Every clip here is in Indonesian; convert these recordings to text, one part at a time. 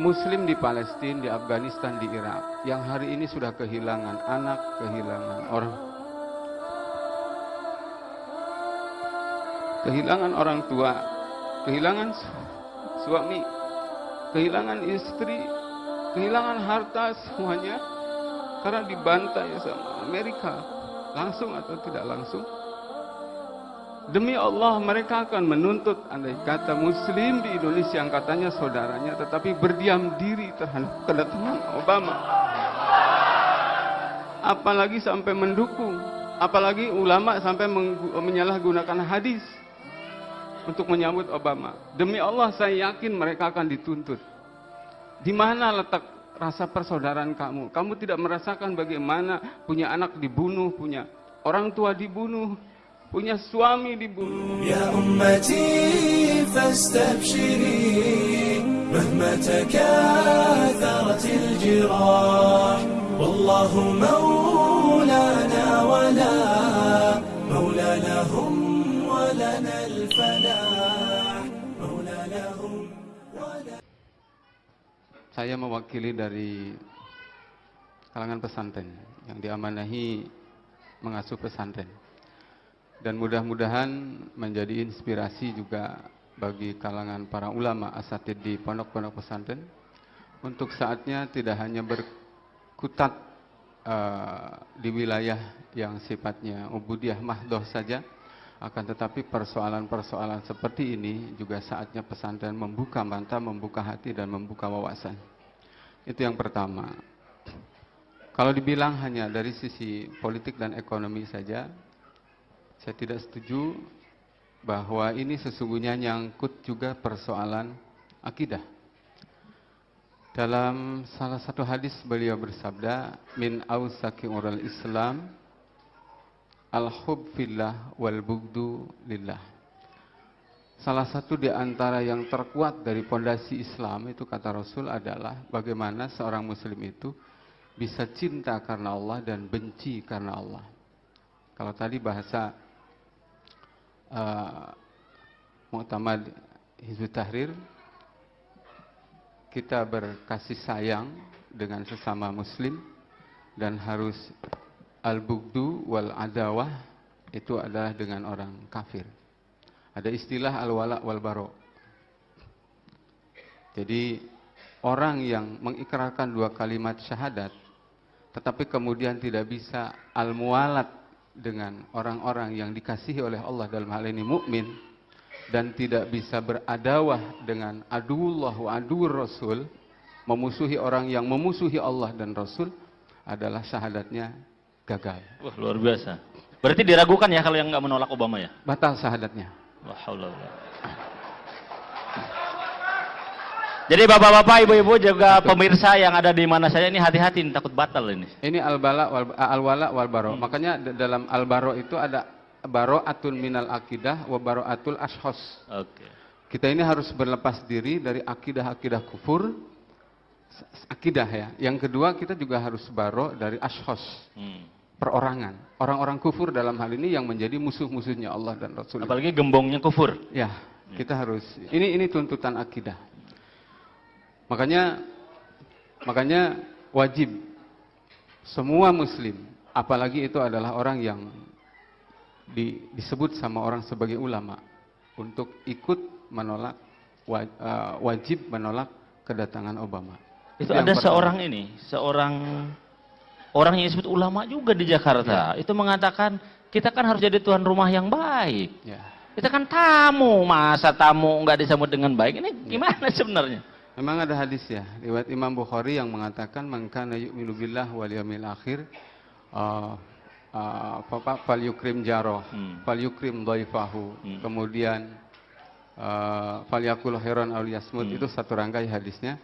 Muslim di Palestina, di Afghanistan, di Irak, yang hari ini sudah kehilangan anak, kehilangan orang, kehilangan orang tua, kehilangan suami, kehilangan istri, kehilangan harta semuanya. Karena dibantai sama Amerika. Langsung atau tidak langsung demi Allah mereka akan menuntut. Andai kata muslim di Indonesia yang katanya saudaranya tetapi berdiam diri terhadap kedatangan Obama. Apalagi sampai mendukung. Apalagi ulama sampai menyalahgunakan hadis untuk menyambut Obama. Demi Allah saya yakin mereka akan dituntut. Di mana letak rasa persaudaraan kamu? Kamu tidak merasakan bagaimana punya anak dibunuh, punya orang tua dibunuh, punya suami dibunuh. Ya ummati fastabshiri wallahu maulana wa la maula lahum wa lana al-falah lahum saya mewakili dari kalangan pesantren yang diamanahi mengasuh pesantren. Dan mudah-mudahan menjadi inspirasi juga bagi kalangan para ulama asatid di pondok-pondok pesantren untuk saatnya tidak hanya berkutat uh, di wilayah yang sifatnya ubudiyah mahdoh saja, akan tetapi persoalan-persoalan seperti ini juga saatnya pesantren membuka mata, membuka hati dan membuka wawasan. Itu yang pertama. Kalau dibilang hanya dari sisi politik dan ekonomi saja, saya tidak setuju bahwa ini sesungguhnya nyangkut juga persoalan akidah. Dalam salah satu hadis beliau bersabda, min ausaki ural Islam al-hub fillah wal bugdu lillah. Salah satu di antara yang terkuat dari pondasi Islam itu kata Rasul adalah bagaimana seorang muslim itu bisa cinta karena Allah dan benci karena Allah. Kalau tadi bahasa uh, Mu'tamad Hizbut Tahrir kita berkasih sayang dengan sesama muslim dan harus al-bugdu wal adawah itu adalah dengan orang kafir. Ada istilah al-wala wal baro. Jadi orang yang mengikrarkan dua kalimat syahadat tetapi kemudian tidak bisa al-mualat dengan orang-orang yang dikasihi oleh Allah dalam hal ini mukmin dan tidak bisa beradawah dengan aduullah wa adur rasul memusuhi orang yang memusuhi Allah dan Rasul adalah syahadatnya gagal. Wah, luar biasa. Berarti diragukan ya kalau yang nggak menolak Obama ya? Batal syahadatnya. Wah, Jadi bapak-bapak, ibu-ibu juga pemirsa yang ada di mana saja ini hati-hati takut batal ini. Ini al-bala wal al-wala wal baro. Hmm. Makanya dalam al-baro itu ada baro atul minal akidah wa baro atul ashos. Oke. Okay. Kita ini harus berlepas diri dari akidah-akidah kufur, akidah ya. Yang kedua kita juga harus baro dari ashos. Hmm perorangan. Orang-orang kufur dalam hal ini yang menjadi musuh-musuhnya Allah dan Rasul. Apalagi gembongnya kufur. Ya, kita harus. Ini ini tuntutan akidah. Makanya makanya wajib semua muslim, apalagi itu adalah orang yang di, disebut sama orang sebagai ulama untuk ikut menolak uh, wajib menolak kedatangan Obama. Itu, itu ada seorang ini, seorang orang yang disebut ulama juga di Jakarta ya. itu mengatakan kita kan harus jadi tuan rumah yang baik. Ya. Kita kan tamu, masa tamu nggak disambut dengan baik ini ya. gimana ya. sebenarnya? Memang ada hadis ya, riwayat Imam Bukhari yang mengatakan mangkana yu'minu billah wal yawmil akhir uh, uh, fal yukrim jaroh, hmm. fal yukrim dhaifahu. Hmm. Kemudian uh, fal yakul khairan aw yasmut hmm. itu satu rangkai hadisnya.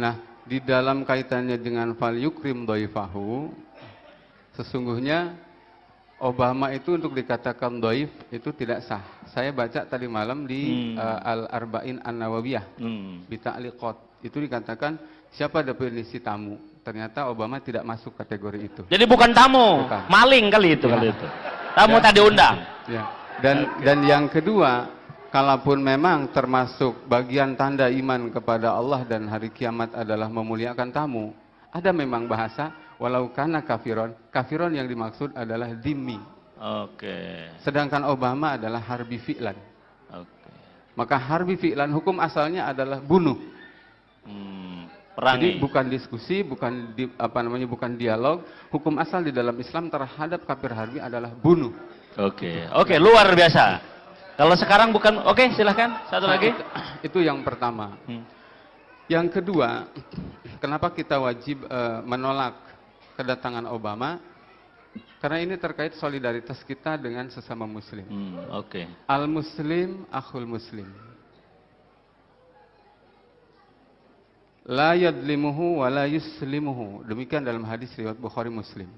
Nah, di dalam kaitannya dengan fal yukrim sesungguhnya Obama itu untuk dikatakan doif itu tidak sah. Saya baca tadi malam di hmm. uh, Al Arba'in An Nawawiyah hmm. Bita'liqat itu dikatakan siapa definisi tamu. Ternyata Obama tidak masuk kategori itu. Jadi bukan tamu, bukan. maling kali itu ya. kali itu. Tamu ya. tadi undang. Ya. Dan dan yang kedua kalaupun memang termasuk bagian tanda iman kepada Allah dan hari kiamat adalah memuliakan tamu, ada memang bahasa walau karena kafiron, kafiron yang dimaksud adalah dimi. Oke. Sedangkan Obama adalah harbi fi'lan. Oke. Maka harbi fi'lan hukum asalnya adalah bunuh. Hmm, Jadi perangi. bukan diskusi, bukan di, apa namanya bukan dialog. Hukum asal di dalam Islam terhadap kafir harbi adalah bunuh. Oke. Oke, luar biasa. Kalau sekarang bukan oke, silahkan. Satu Nah, lagi. itu, itu yang pertama. Hmm. Yang kedua, kenapa kita wajib eh, menolak kedatangan Obama? Karena ini terkait solidaritas kita dengan sesama muslim. Hmm, oke. Al muslim akhul muslim. La yadlimuhu wa la yuslimuhu. Demikian dalam hadis riwayat Bukhari Muslim.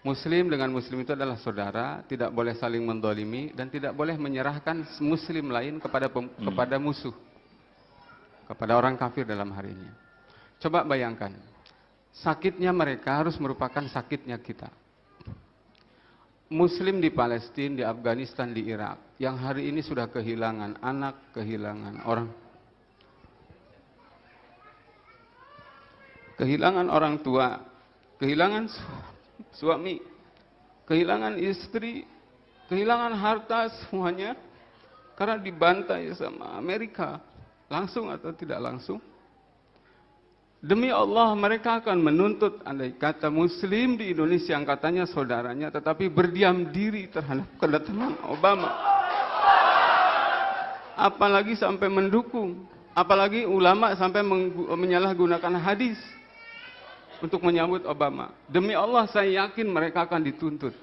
Muslim dengan muslim itu adalah saudara, tidak boleh saling mendolimi dan tidak boleh menyerahkan muslim lain kepada pem- kepada musuh. Kepada orang kafir dalam hari ini. Coba bayangkan. Sakitnya mereka harus merupakan sakitnya kita. Muslim di Palestina, di Afghanistan, di Irak, yang hari ini sudah kehilangan anak, kehilangan orang, kehilangan orang tua, kehilangan su- suami, kehilangan istri, kehilangan harta semuanya karena dibantai sama Amerika, langsung atau tidak langsung. Demi Allah mereka akan menuntut andai kata muslim di Indonesia yang katanya saudaranya tetapi berdiam diri terhadap kedatangan Obama. Apalagi sampai mendukung, apalagi ulama sampai menyalahgunakan hadis untuk menyambut Obama. Demi Allah saya yakin mereka akan dituntut.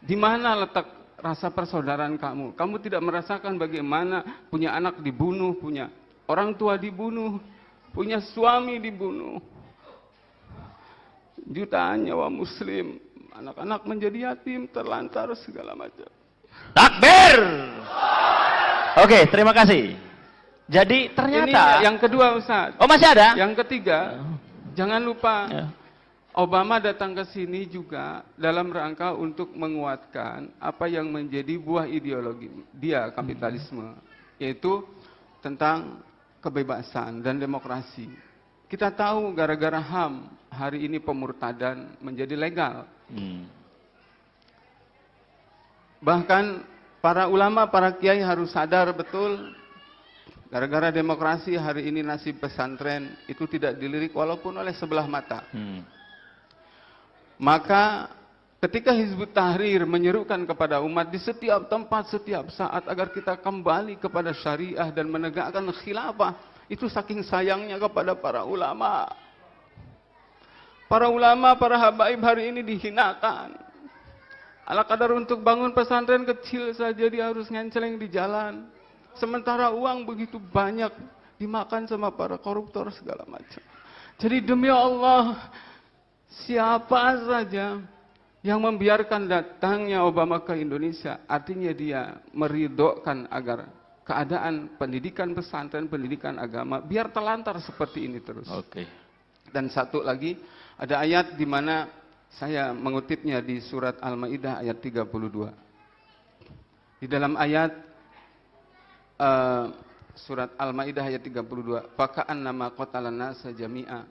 Di mana letak rasa persaudaraan kamu? Kamu tidak merasakan bagaimana punya anak dibunuh, punya orang tua dibunuh, punya suami dibunuh. Jutaan nyawa muslim, anak-anak menjadi yatim, terlantar segala macam. Takbir. Oke, terima kasih. Jadi Ini ternyata yang kedua Ustaz. Oh, masih ada? Yang ketiga, jangan lupa Ya. Obama datang ke sini juga dalam rangka untuk menguatkan apa yang menjadi buah ideologi dia kapitalisme, yaitu tentang kebebasan dan demokrasi. Kita tahu gara-gara HAM hari ini pemurtadan menjadi legal. Hmm. Bahkan para ulama, para kiai harus sadar betul gara-gara demokrasi hari ini nasib pesantren itu tidak dilirik walaupun oleh sebelah mata. Hmm. Maka ketika Hizbut Tahrir menyerukan kepada umat di setiap tempat, setiap saat agar kita kembali kepada syariah dan menegakkan khilafah, itu saking sayangnya kepada para ulama. Para ulama, para habaib hari ini dihinakan. Ala kadar untuk bangun pesantren kecil saja dia harus ngenceleng di jalan. Sementara uang begitu banyak dimakan sama para koruptor segala macam. Jadi demi Allah, siapa saja yang membiarkan datangnya Obama ke Indonesia, artinya dia meridokkan agar keadaan pendidikan pesantren, pendidikan agama, biar telantar seperti ini terus. Oke. Dan satu lagi, ada ayat di mana saya mengutipnya di surat Al-Maidah ayat 32. Di dalam ayat eh, surat Al-Maidah ayat 32, "Fakaan nama qatalan nasa jami'a."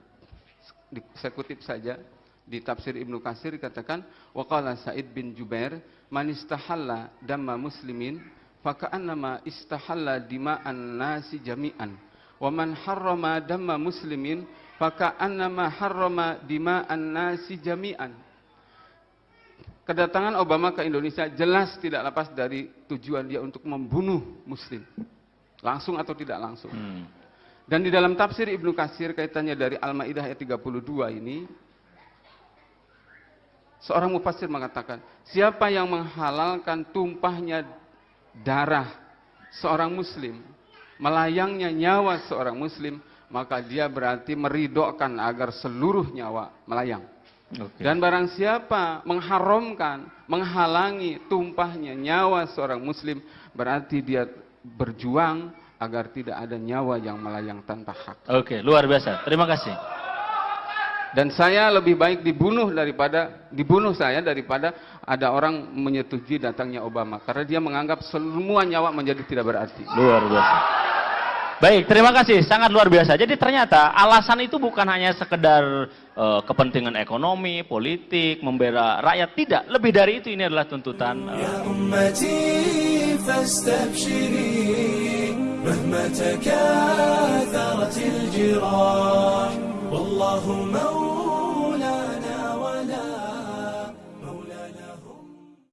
Di- Saya kutip saja di tafsir Ibnu Katsir dikatakan, "Wa qala Sa'id bin Jubair, man istahalla damma muslimin, fakaan nama istahalla dima'an nasi jami'an." Wa man harrama damma muslimin faka'annama harrama dima'an nasi jami'an. Kedatangan Obama ke Indonesia jelas tidak lepas dari tujuan dia untuk membunuh muslim. Langsung atau tidak langsung. Hmm. Dan di dalam tafsir Ibnu Katsir kaitannya dari Al-Maidah ayat 32 ini seorang mufassir mengatakan, siapa yang menghalalkan tumpahnya darah seorang muslim, melayangnya nyawa seorang muslim, maka dia berarti meridokkan agar seluruh nyawa melayang. Oke. Dan barang siapa mengharamkan, menghalangi tumpahnya nyawa seorang muslim, berarti dia berjuang agar tidak ada nyawa yang melayang tanpa hak. Oke, luar biasa. Terima kasih. Dan saya lebih baik dibunuh daripada dibunuh saya daripada ada orang menyetujui datangnya Obama karena dia menganggap semua nyawa menjadi tidak berarti. Luar biasa. Baik, terima kasih. Sangat luar biasa. Jadi ternyata alasan itu bukan hanya sekedar uh, kepentingan ekonomi, politik, membela rakyat. Tidak. Lebih dari itu ini adalah tuntutan. Uh, ya ummati